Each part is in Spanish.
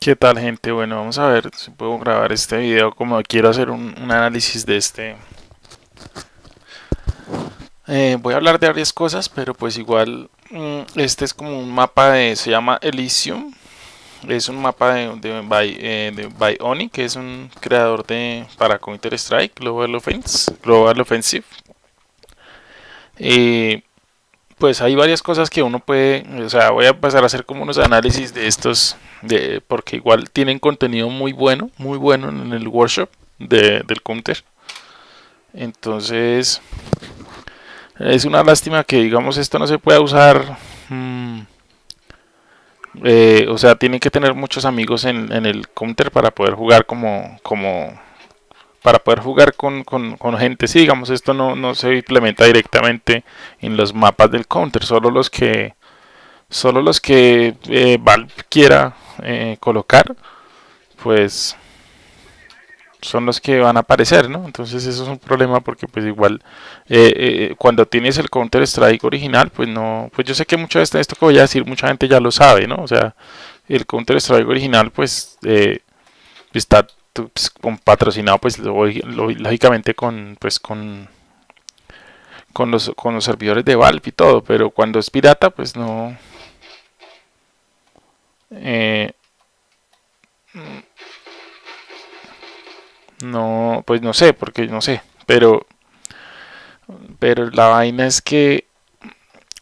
¿Qué tal gente? Bueno, vamos a ver si puedo grabar este video como quiero hacer un, análisis de este. Eh, voy a hablar de varias cosas, pero pues igual mm, este es como un mapa de, se llama Elysium. Es un mapa de, de, eh, de Bionic, que es un creador de para Counter Strike, Global Offense, Global Offensive. Eh, pues hay varias cosas que uno puede, o sea, voy a empezar a hacer como unos análisis de estos, de, porque igual tienen contenido muy bueno, muy bueno en el workshop de, del counter. Entonces, es una lástima que digamos esto no se pueda usar, mmm, eh, o sea, tienen que tener muchos amigos en, en, el counter para poder jugar como, como para poder jugar con, con, gente. Sí, digamos, esto no, no, se implementa directamente en los mapas del counter, solo los que solo los que eh, Valve quiera eh, colocar, pues son los que van a aparecer, ¿no? Entonces eso es un problema porque pues igual eh, eh, cuando tienes el Counter Strike original, pues no, pues yo sé que mucho de esto, esto que voy a decir mucha gente ya lo sabe, ¿no? O sea, el Counter Strike original pues eh, está pues, patrocinado pues lógicamente con pues con con los con los servidores de Valve y todo, pero cuando es pirata pues no. Eh, no pues no sé porque no sé pero pero la vaina es que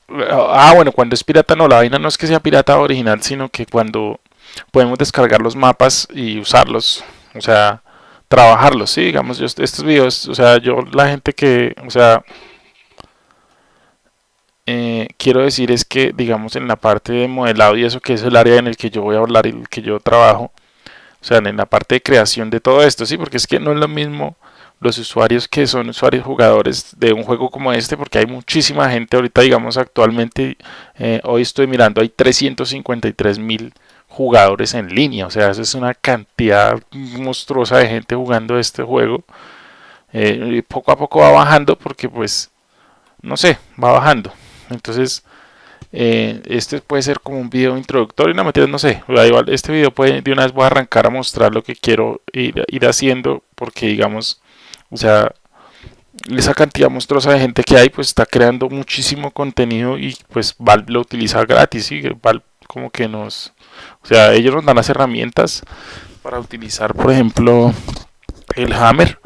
ah bueno cuando es pirata no la vaina no es que sea pirata original sino que cuando podemos descargar los mapas y usarlos o sea, trabajarlos, sí, digamos, yo, estos videos, o sea, yo, la gente que, o sea, eh, quiero decir es que, digamos, en la parte de modelado y eso que es el área en el que yo voy a hablar y el que yo trabajo, o sea, en la parte de creación de todo esto, sí, porque es que no es lo mismo los usuarios que son usuarios jugadores de un juego como este, porque hay muchísima gente ahorita, digamos, actualmente, eh, hoy estoy mirando, hay 353 mil jugadores en línea. O sea, eso es una cantidad monstruosa de gente jugando este juego. Eh, poco a poco va bajando porque pues, no sé, va bajando. Entonces, eh, este puede ser como un video introductorio. No, mentira, no sé. Igual, este video puede, de una vez voy a arrancar a mostrar lo que quiero ir, haciendo porque digamos, o sea, esa cantidad monstruosa de gente que hay pues está creando muchísimo contenido y pues Valve lo utiliza gratis y Valve como que nos o sea, ellos nos dan las herramientas para utilizar, por ejemplo, el Hammer,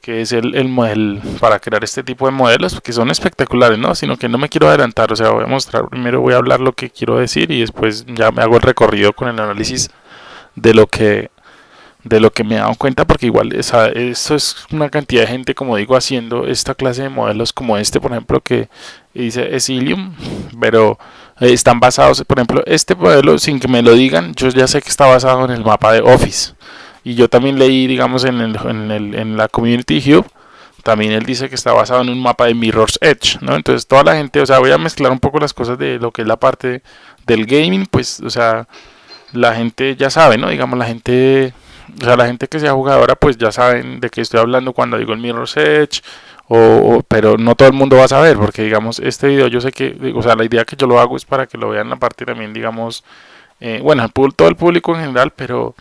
que es el, el modelo para crear este tipo de modelos, que son espectaculares, ¿no? Sino que no me quiero adelantar, o sea, voy a mostrar, primero voy a hablar lo que quiero decir y después ya me hago el recorrido con el análisis de lo que de lo que me he dado cuenta porque igual esa, eso es una cantidad de gente como digo haciendo esta clase de modelos como este por ejemplo que dice Exilium pero eh, están basados, por ejemplo, este modelo, sin que me lo digan, yo ya sé que está basado en el mapa de Office. Y yo también leí, digamos, en, el, en, el, en la Community Hub, también él dice que está basado en un mapa de Mirror's Edge, ¿no? Entonces toda la gente, o sea, voy a mezclar un poco las cosas de lo que es la parte del gaming, pues, o sea, la gente ya sabe, ¿no? Digamos, la gente, o sea, la gente que sea jugadora, pues ya saben de qué estoy hablando cuando digo el Mirror's Edge, o, pero no todo el mundo va a saber porque digamos este video yo sé que o sea la idea que yo lo hago es para que lo vean la parte también digamos eh, bueno todo el público en general pero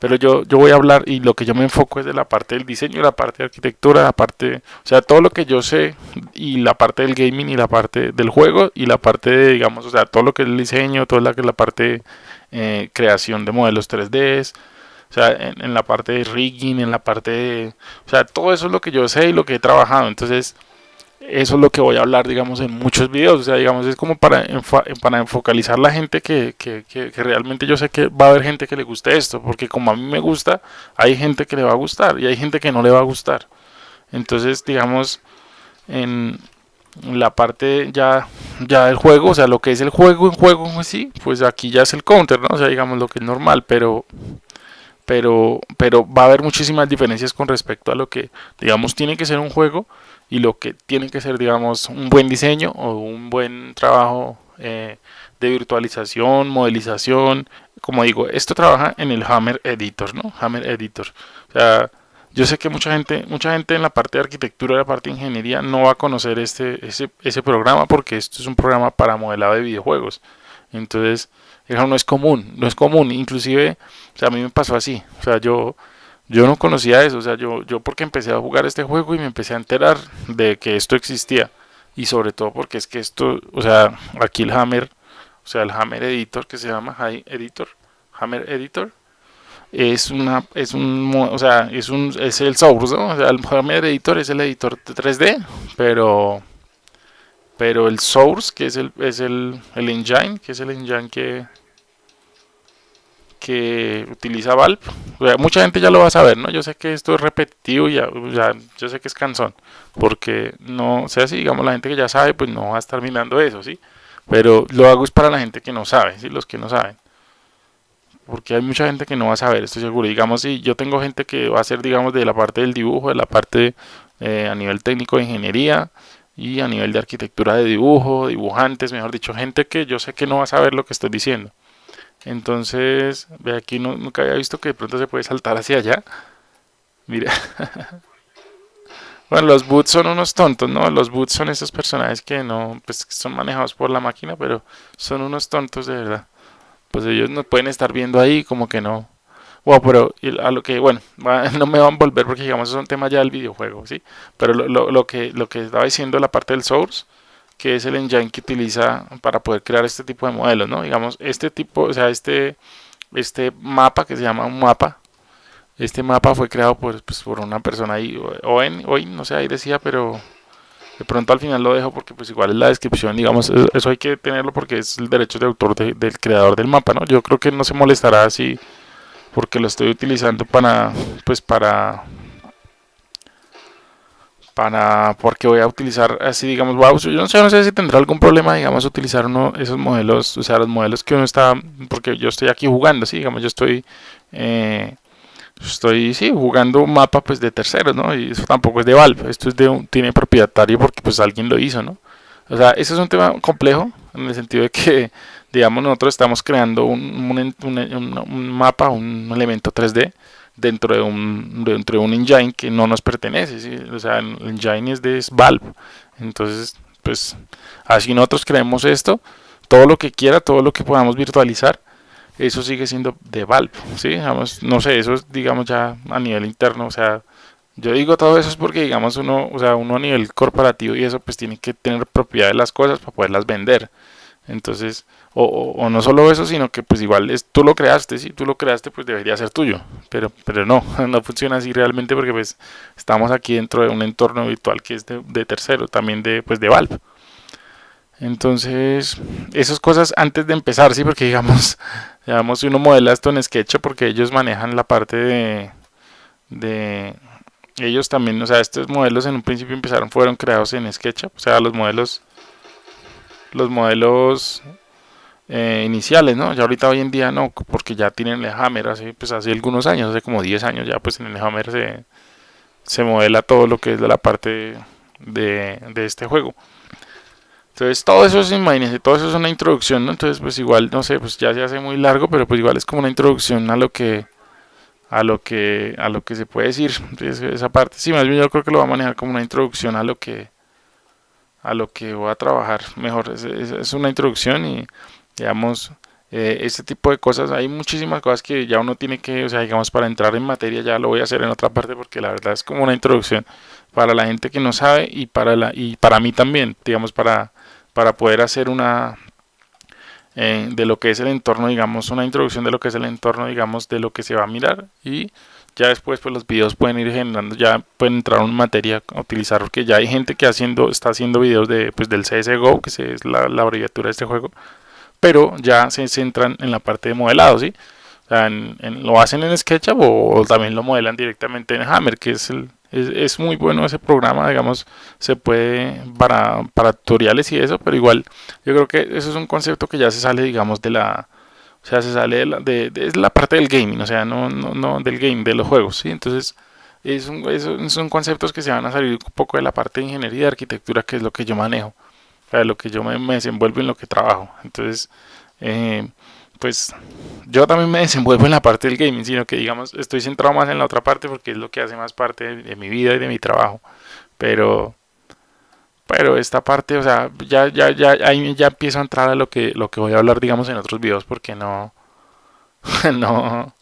pero yo yo voy a hablar y lo que yo me enfoco es de la parte del diseño la parte de arquitectura la parte o sea todo lo que yo sé y la parte del gaming y la parte del juego y la parte de digamos o sea todo lo que es el diseño toda la la parte eh, creación de modelos 3D o sea, en, la parte de rigging, en la parte de... O sea, todo eso es lo que yo sé y lo que he trabajado. Entonces, eso es lo que voy a hablar, digamos, en muchos videos. O sea, digamos, es como para, para enfocalizar la gente que, que, que, realmente yo sé que va a haber gente que le guste esto. Porque como a mí me gusta, hay gente que le va a gustar y hay gente que no le va a gustar. Entonces, digamos, en la parte ya, ya del juego, o sea, lo que es el juego en juego así, pues aquí ya es el counter, ¿no? O sea, digamos lo que es normal, pero pero, pero va a haber muchísimas diferencias con respecto a lo que, digamos, tiene que ser un juego y lo que tiene que ser, digamos, un buen diseño o un buen trabajo eh, de virtualización, modelización. Como digo, esto trabaja en el Hammer Editor, ¿no? Hammer Editor. O sea, yo sé que mucha gente, mucha gente en la parte de arquitectura, en la parte de ingeniería, no va a conocer este, ese, ese programa porque esto es un programa para modelado de videojuegos. Entonces, no es común, no es común. Inclusive, o sea, a mí me pasó así. O sea, yo, yo no conocía eso. O sea, yo, yo porque empecé a jugar este juego y me empecé a enterar de que esto existía. Y sobre todo porque es que esto, o sea, aquí el Hammer, o sea, el Hammer Editor que se llama Editor, Hammer Editor, es una es un o sea es un es el source ¿no? o sea el Hammer Editor es el editor de 3D pero pero el source que es el es el, el engine que es el engine que que utiliza Valve mucha gente ya lo va a saber no yo sé que esto es repetitivo ya, ya yo sé que es cansón porque no o sea si digamos la gente que ya sabe pues no va a estar mirando eso sí pero lo hago es para la gente que no sabe sí los que no saben. Porque hay mucha gente que no va a saber, estoy seguro. Digamos, si yo tengo gente que va a ser, digamos, de la parte del dibujo, de la parte eh, a nivel técnico de ingeniería y a nivel de arquitectura de dibujo, dibujantes, mejor dicho, gente que yo sé que no va a saber lo que estoy diciendo. Entonces, ve aquí, no, nunca había visto que de pronto se puede saltar hacia allá. Mira. bueno, los boots son unos tontos, ¿no? Los boots son esos personajes que no, pues son manejados por la máquina, pero son unos tontos de verdad pues ellos nos pueden estar viendo ahí como que no. Wow, pero a lo que, bueno, no me van a volver porque digamos es un tema ya del videojuego, ¿sí? Pero lo, lo, que, lo que estaba diciendo la parte del source, que es el engine que utiliza para poder crear este tipo de modelos, ¿no? Digamos, este tipo, o sea, este, este mapa que se llama un mapa, este mapa fue creado por, pues, por una persona ahí, o en, hoy, no sé, ahí decía, pero de pronto al final lo dejo porque pues igual es la descripción, digamos, eso hay que tenerlo porque es el derecho de autor del creador del mapa, ¿no? Yo creo que no se molestará así porque lo estoy utilizando para, pues para, para, porque voy a utilizar así, digamos, wow, yo no sé, no sé si tendrá algún problema, digamos, utilizar uno, esos modelos, o sea, los modelos que uno está, porque yo estoy aquí jugando, sí, digamos, yo estoy... Eh, estoy sí, jugando un mapa pues de terceros, ¿no? Y eso tampoco es de Valve, esto es de un, tiene propietario porque pues alguien lo hizo, ¿no? O sea, ese es un tema complejo en el sentido de que, digamos, nosotros estamos creando un, un, mapa, un elemento 3D dentro de un dentro de un engine que no nos pertenece, ¿sí? o sea, el engine es de Valve. Entonces, pues así nosotros creemos esto, todo lo que quiera, todo lo que podamos virtualizar eso sigue siendo de Valve, ¿sí? Digamos, no sé, eso es, digamos, ya a nivel interno, o sea, yo digo todo eso es porque, digamos, uno, o sea, uno a nivel corporativo y eso, pues tiene que tener propiedad de las cosas para poderlas vender. Entonces, o, o, no solo eso, sino que pues igual es, tú lo creaste, si tú lo creaste, pues debería ser tuyo, pero, pero no, no funciona así realmente porque pues estamos aquí dentro de un entorno virtual que es de, tercero, también de, pues, de Valve. Entonces, esas cosas antes de empezar, sí, porque digamos, digamos, uno modela esto en Sketch, porque ellos manejan la parte de ellos también, o sea, estos modelos en un principio empezaron, fueron creados en SketchUp, o sea, los modelos, los modelos eh, iniciales, ¿no? Ya ahorita hoy en día no, porque ya tienen el Hammer, hace, pues hace algunos años, hace como 10 años ya, pues en el Hammer se, se modela todo lo que es de la parte de, de este juego. Entonces todo eso es, imagínense, todo eso es una introducción, ¿no? Entonces pues igual, no sé, pues ya se hace muy largo, pero pues igual es como una introducción a lo que a lo que a lo que se puede decir esa parte. Sí más bien yo creo que lo va a manejar como una introducción a lo que a lo que voy a trabajar mejor. Es, una introducción y digamos eh, este tipo de cosas. Hay muchísimas cosas que ya uno tiene que o sea digamos para entrar en materia ya lo voy a hacer en otra parte porque la verdad es como una introducción para la gente que no sabe y para la y para mí también digamos para para poder hacer una eh, de lo que es el entorno, digamos, una introducción de lo que es el entorno, digamos, de lo que se va a mirar y ya después pues los videos pueden ir generando, ya pueden entrar en materia a utilizar, porque ya hay gente que haciendo, está haciendo videos de, pues, del CSGO, que es la, abreviatura de este juego, pero ya se centran en la parte de modelado, ¿sí? O sea, lo hacen en SketchUp o, también lo modelan directamente en Hammer, que es el, es, muy bueno ese programa, digamos, se puede para, para tutoriales y eso, pero igual yo creo que eso es un concepto que ya se sale, digamos, de la, o sea, se sale de la, de, la parte del gaming, o sea, no, no, no del game, de los juegos, ¿sí? Entonces, es un, son conceptos que se van a salir un poco de la parte de ingeniería y de arquitectura, que es lo que yo manejo, o sea, lo que yo me, me desenvuelvo en lo que trabajo. Entonces, eh, pues yo también me desenvuelvo en la parte del gaming, sino que digamos estoy centrado más en la otra parte porque es lo que hace más parte de, mi vida y de mi trabajo. Pero pero esta parte, o sea, ya, ya, ya, ahí ya empiezo a entrar a lo que, lo que voy a hablar, digamos, en otros videos, porque no, no,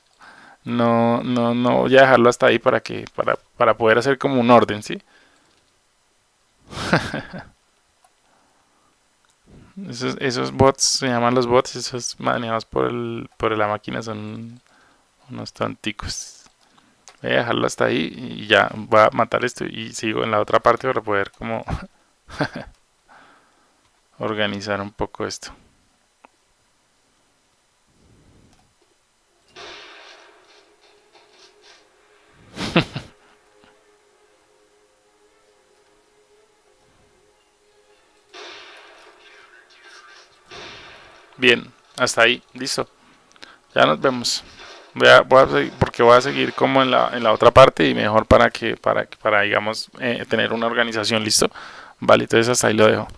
no, no, no voy a dejarlo hasta ahí para que, para, para poder hacer como un orden, ¿sí? Esos, esos bots se llaman los bots, esos manejados por, el, por la máquina son unos tonticos. Voy a dejarlo hasta ahí y ya voy a matar esto y sigo en la otra parte para poder como organizar un poco esto. Bien, hasta ahí, listo. Ya nos vemos. Voy a, voy a porque voy a seguir como en la, en la otra parte y mejor para que, para, para digamos, eh, tener una organización, listo. Vale, entonces hasta ahí lo dejo.